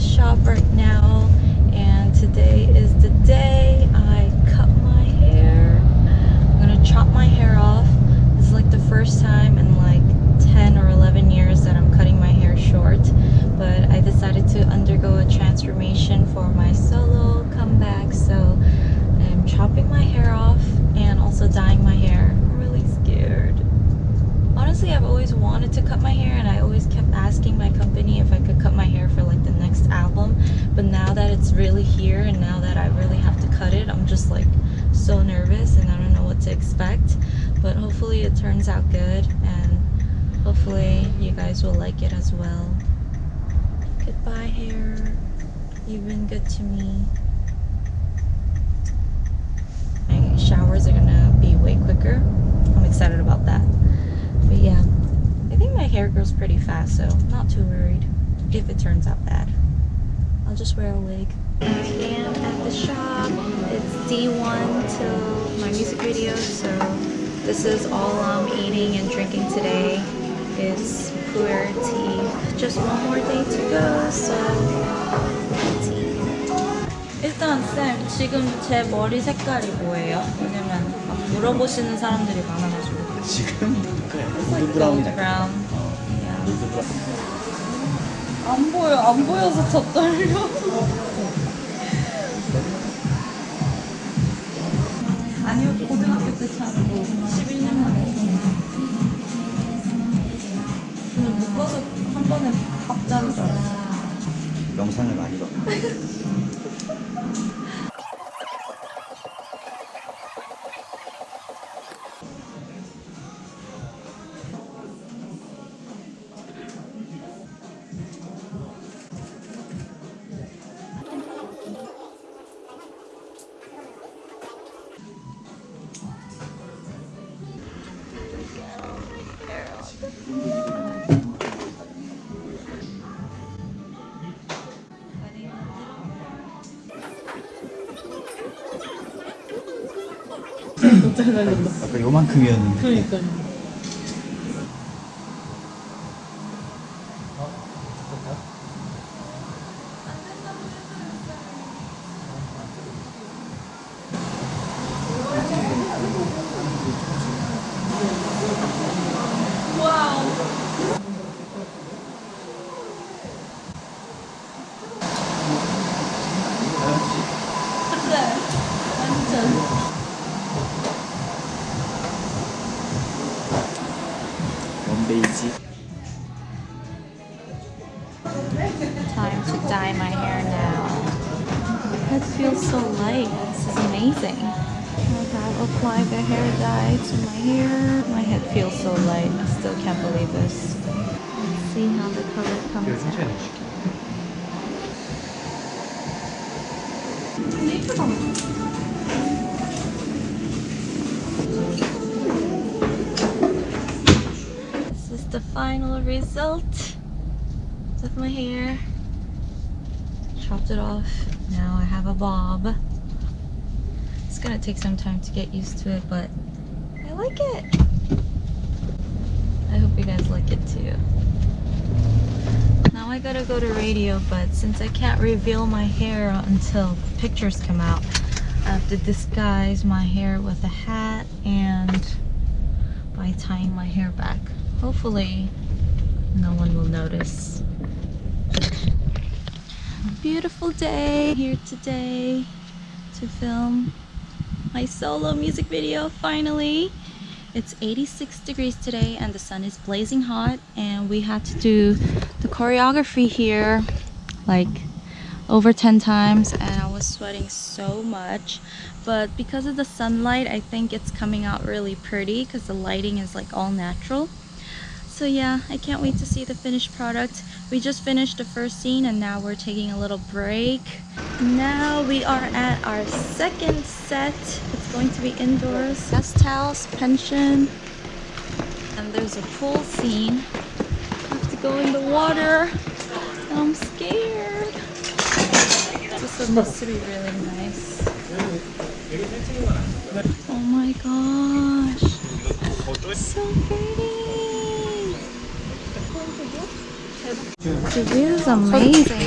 shop right now and today is the day I cut my hair. I'm gonna chop my hair off. This is like the first time in like 10 or 11 years that I'm cutting my hair short but I decided to undergo a transformation for my solo comeback so I'm chopping my hair off and also dyeing my hair. I'm really scared. Honestly, I've always wanted to cut my hair and I always kept asking my company if I could cut my hair for like the next album. But now that it's really here and now that I really have to cut it, I'm just like so nervous and I don't know what to expect. But hopefully it turns out good and hopefully you guys will like it as well. Goodbye hair. You've been good to me. My showers are gonna be way quicker. I'm excited about that. But yeah, I think my hair grows pretty fast, so not too worried if it turns out bad. I'll just wear a wig. I am at the shop. It's D1 till music video, so this is all I'm eating and drinking today. It's puer tea. Just one more day to go, so tea. 일단 쌤, 지금 제 머리 색깔이 뭐예요? 왜냐면 막 물어보시는 사람들이 많아가지고. 지금 골드 gold 브라운이 brown. Yeah. 골드 브라운 안 보여, 안 보여서 더 떨려. 아니요, 고등학교 때 차고 11년 만에. 저는 묶어서 한 번에 밥 알았어요. 영상을 많이 봐 아까 요만큼이었는데 그러니까요. lazy. Time to dye my hair now. That feels so light. This is amazing. Oh I'll apply the hair dye to my hair. My head feels so light. I still can't believe this. Let's see how the color comes out. The final result of my hair. Chopped it off. Now I have a bob. It's gonna take some time to get used to it, but I like it. I hope you guys like it too. Now I gotta go to radio, but since I can't reveal my hair until pictures come out, I have to disguise my hair with a hat and by tying my hair back. Hopefully, no one will notice. Beautiful day here today to film my solo music video finally. It's 86 degrees today and the sun is blazing hot and we had to do the choreography here like over 10 times and I was sweating so much but because of the sunlight I think it's coming out really pretty because the lighting is like all natural so yeah I can't wait to see the finished product. We just finished the first scene and now we're taking a little break. Now we are at our second set. It's going to be indoors. Guest house pension. And there's a pool scene. I have to go in the water. I'm scared. This is supposed to be really nice. Oh my gosh. So pretty the view is amazing.